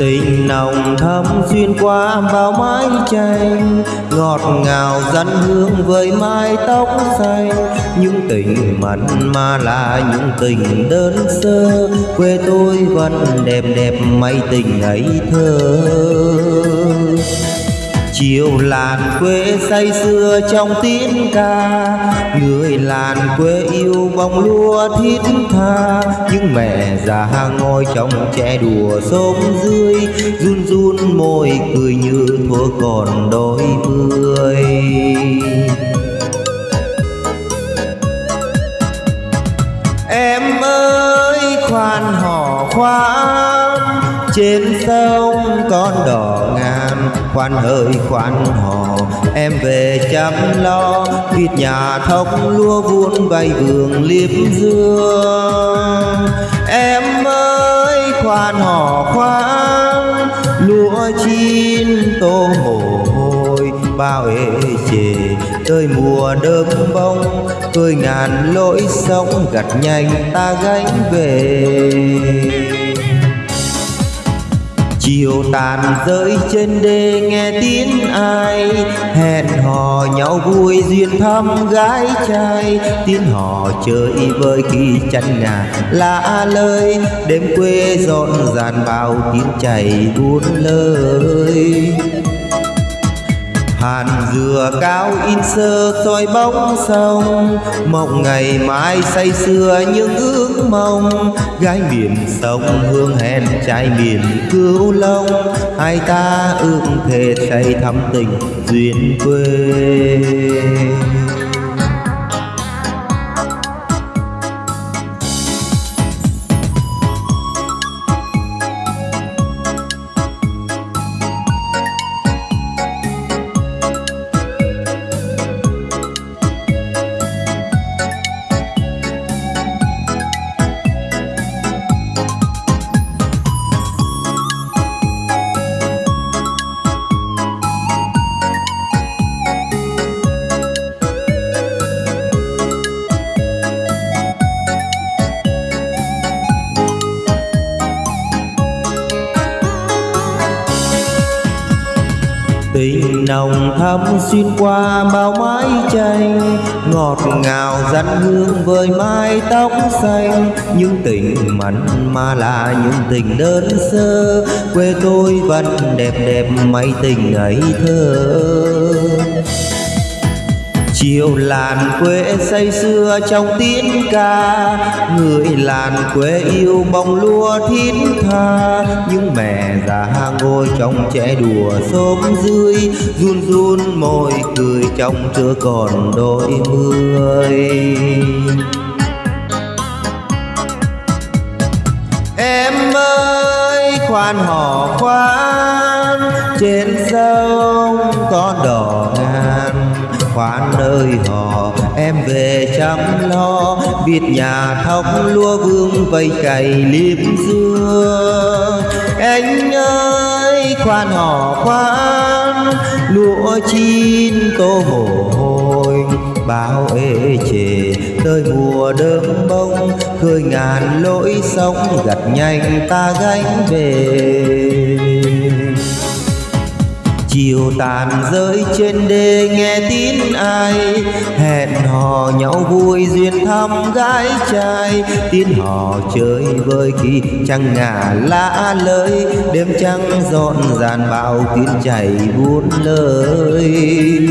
tình nồng thắm xuyên qua bao mái tranh, ngọt ngào dẫn hương với mái tóc xanh. Những tình mặn mà là những tình đơn sơ, quê tôi vẫn đẹp đẹp mây tình ấy thơ chiều làn quê say xưa trong tiếng ca. Người làn quê yêu bông lúa thiết tha. Những mẹ già ngồi trong trẻ đùa xóm dưới, run run môi cười như thuở còn đôi mươi. Đông con đò ngàn. Khoan hơi, khoan hò, em về chăm lo. Vịt nhà thóc lúa vuông bay vườn liếp dương. Em ơi, khoan hò, khoan. Lúa chín tô mồ hôi bao ê chề tới mùa đơm bông cười ngàn lỗi sống gặt nhanh ta gánh về chiều tàn rơi trên đê, nghe tiếng ai? Hẹn hò nhau vui, duyên thăm gái trai. Tiếng hò chơi với khi chăn nhà lạ lời. Đêm quê rộn ràng bao tiếng chảy buôn lời hàn dừa cao in sơ soi bóng sông. Mộng ngày mai say sưa những ước mong. Gái miền sông hương hẹn trai miền cứu long hai ta ước thề say thắm tình duyên quê. Tình nồng thắm xuyên qua bao mái tranh, ngọt ngào dẫn hương với mái tóc xanh. Những tình mặn mà là những tình đơn sơ, quê tôi vẫn đẹp đẹp mấy tình ấy thơ chiều làn quê say xưa trong tiếng ca. Người làn quê yêu bông lúa thiết tha. Những mẹ già ngồi trong trẻ đùa xóm dưới, run run môi cười trong chưa còn đôi mươi. Em ơi, khoan hò khoan, trên sông con đò ngàn khoan nơi họ. Em về chăm lo, biết nhà thóc lúa vương vây cày liếp dương. Anh ơi, khoan họ khoan, lúa chín tô mồ hôi. Bao ê chề, tới mùa đơm bông, khơi ngàn lỗi sống gặt nhanh ta gánh về tàn rơi trên đê, nghe tin ai? Hẹn hò nhau vui, duyên thăm gái trai. Tin hò chơi với khi trăng ngả lá lơi đêm trăng dọn dàn bao tiếng chảy buôn lời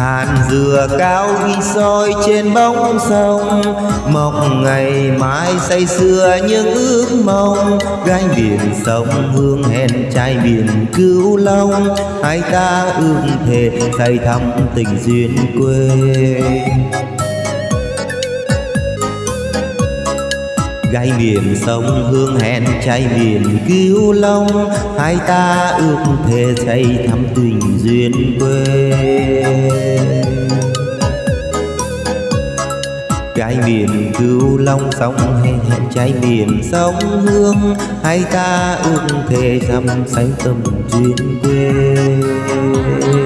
hàn dừa cao ghi soi trên bóng sông. Mọc ngày mai say xưa những ước mong. Gánh biển sông, hương hẹn trai biển cứu long. Hai ta ước thề say thắm tình duyên quê. Gai miền sông, hương hẹn trai miền cứu long. Hai ta ước thề say thắm tình duyên quê. Gai miền cứu long sông hay hẹn trái miền sông, hương. Hai ta ước thề thắm say tâm duyên quê.